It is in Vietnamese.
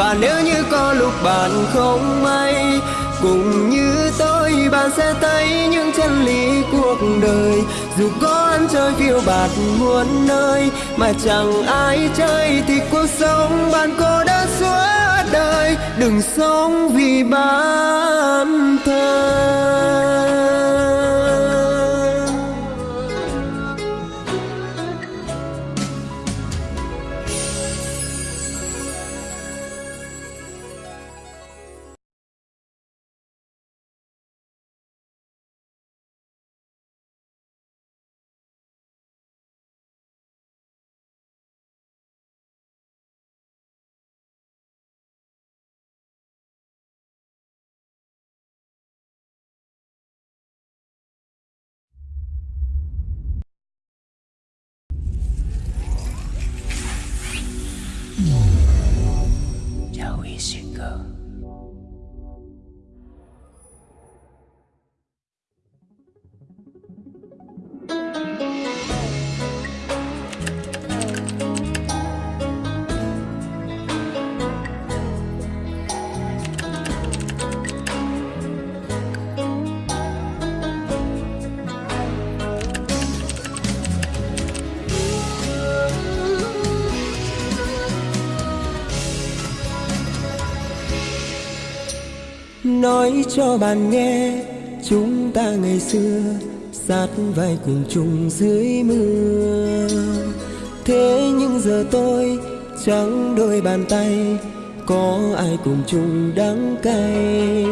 và nếu như có lúc bạn không may cùng như tôi, bạn sẽ thấy những chân lý cuộc đời. Dù có ăn chơi phiêu bạt muôn nơi, mà chẳng ai chơi thì cuộc sống bạn cô đơn suốt đời. Đừng sống vì bản thân. 性格 nói cho bạn nghe, chúng ta ngày xưa sát vai cùng chung dưới mưa. Thế nhưng giờ tôi trắng đôi bàn tay, có ai cùng chung đắng cay?